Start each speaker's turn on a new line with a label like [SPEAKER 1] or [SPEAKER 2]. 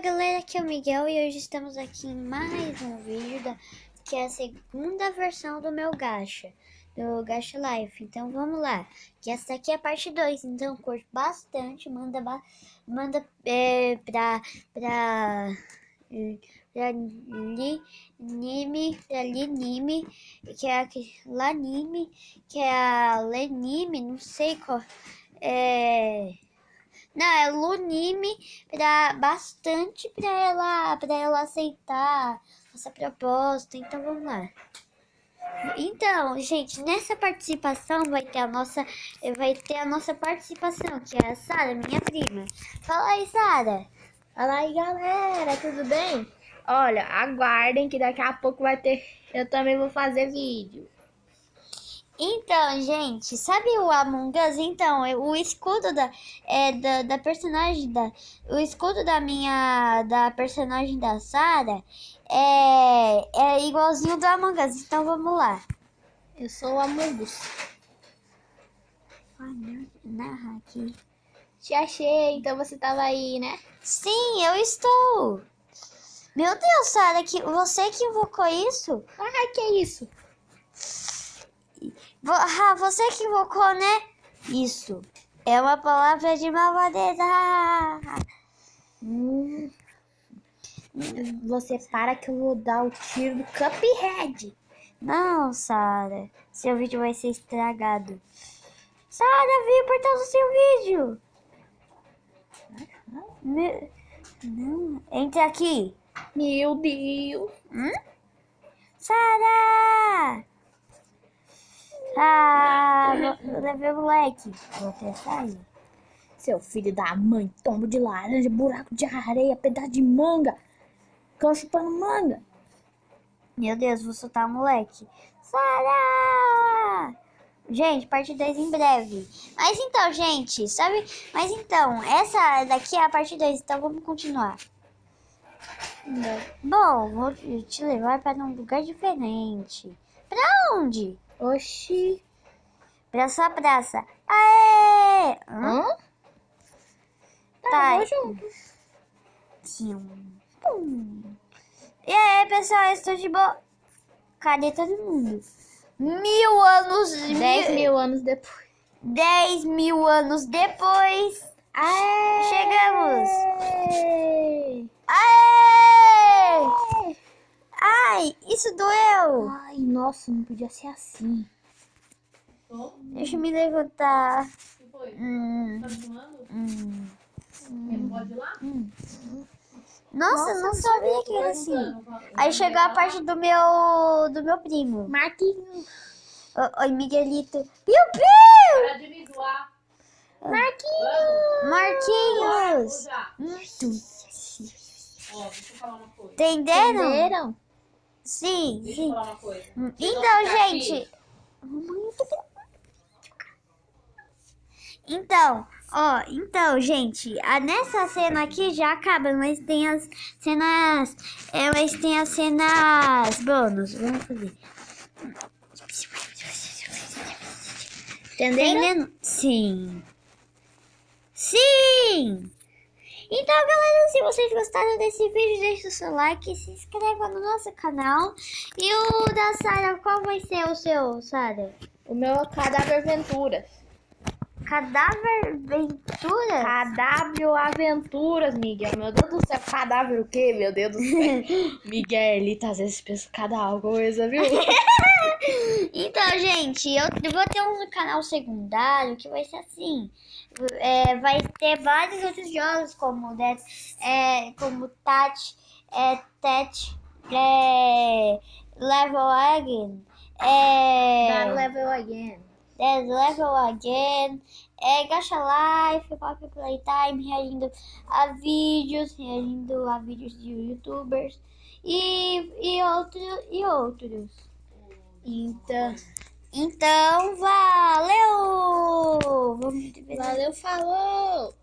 [SPEAKER 1] galera, aqui é o Miguel e hoje estamos aqui em mais um vídeo da, que é a segunda versão do meu gacha, do Gacha Life. Então vamos lá, que essa aqui é a parte 2, então curte bastante, manda, manda é, pra, pra, pra Linime, pra Linime, que é a Lanime, que é a Lenime, não sei qual, é... Não, é Lunime para bastante para ela, para ela aceitar essa proposta. Então vamos lá. Então, gente, nessa participação vai ter a nossa vai ter a nossa participação, que é a Sara, minha prima. Fala aí, Sara.
[SPEAKER 2] Fala aí, galera, tudo bem? Olha, aguardem que daqui a pouco vai ter eu também vou fazer vídeo.
[SPEAKER 1] Então, gente, sabe o Among Us? Então, o escudo da, é, da, da personagem da. O escudo da minha. Da personagem da Sarah é, é igualzinho do Among Us. Então vamos lá.
[SPEAKER 2] Eu sou o Among Us.
[SPEAKER 1] Narra aqui.
[SPEAKER 2] Te achei, então você tava aí, né?
[SPEAKER 1] Sim, eu estou. Meu Deus, Sarah, que, você que invocou isso?
[SPEAKER 2] Ah, que é isso?
[SPEAKER 1] Ah, você que invocou, né? Isso. É uma palavra de malvadeza.
[SPEAKER 2] Hum. Você para que eu vou dar o tiro do Cuphead.
[SPEAKER 1] Não, Sara. Seu vídeo vai ser estragado. Sara, vem portal do seu vídeo. Me... Não, entre aqui.
[SPEAKER 2] Meu Deus.
[SPEAKER 1] Hum? Sara! Ah, levei o moleque. Vou até sair.
[SPEAKER 2] Seu filho da mãe, tombo de laranja, buraco de areia, pedaço de manga. Cão chupando manga.
[SPEAKER 1] Meu Deus, vou soltar o moleque. Sara! Gente, parte 2 em breve. Mas então, gente, sabe? Mas então, essa daqui é a parte 2, então vamos continuar. Bom, vou te levar para um lugar diferente. Pra onde?
[SPEAKER 2] Oxi.
[SPEAKER 1] Praça, praça. Aê! Hã? Hã?
[SPEAKER 2] Tá, tá. junto.
[SPEAKER 1] Sim. Pum. E aí, pessoal, estou de boa. Cadê todo mundo? Mil anos...
[SPEAKER 2] Dez mil, mil anos depois.
[SPEAKER 1] Dez mil anos depois. Aê! Chegamos. Aê! Ai, isso doeu.
[SPEAKER 2] Ai, nossa, não podia ser assim.
[SPEAKER 1] Deixa eu me levantar.
[SPEAKER 3] O que foi?
[SPEAKER 1] Hum.
[SPEAKER 3] Tá filmando?
[SPEAKER 1] Hum.
[SPEAKER 3] Hum. Pode ir lá?
[SPEAKER 1] Hum. Nossa, Nossa, não sabia que era assim. Aí chegou a parte do meu do meu primo.
[SPEAKER 2] Marquinhos.
[SPEAKER 1] Oi, Miguelito. Piu, piu!
[SPEAKER 3] Para de me zoar.
[SPEAKER 1] Marquinhos. Marquinhos.
[SPEAKER 3] Ó, deixa eu falar uma coisa.
[SPEAKER 1] Entenderam?
[SPEAKER 2] Entenderam?
[SPEAKER 1] Sim,
[SPEAKER 3] Deixa
[SPEAKER 1] sim.
[SPEAKER 3] eu falar uma coisa.
[SPEAKER 1] Então, gente. Então, ó, então, gente, a, nessa cena aqui já acaba, mas tem as cenas, é, mas tem as cenas bônus. Vamos fazer. Entendendo? Sim. Sim! Então, galera, se vocês gostaram desse vídeo, deixa o seu like, se inscreva no nosso canal. E o da Sara, qual vai ser o seu, Sara?
[SPEAKER 2] O meu é Cadáver Aventuras.
[SPEAKER 1] Cadáver Aventuras?
[SPEAKER 2] Cadáver Aventuras, Miguel. Meu Deus do céu, cadáver o quê? Meu Deus do céu. Miguelito, às vezes pensa cada coisa, viu?
[SPEAKER 1] então, gente, eu vou ter um canal secundário que vai ser assim é, vai ter vários outros jogos como Dead, é, como Touch, é, Touch, é, Level Again, é,
[SPEAKER 2] That Level Again,
[SPEAKER 1] That Level Again, é, Gacha Life, Pop Playtime, reagindo a vídeos, reagindo a vídeos de youtubers e, e, outro, e outros.
[SPEAKER 2] Então...
[SPEAKER 1] Então, valeu! Vamos
[SPEAKER 2] Valeu, falou!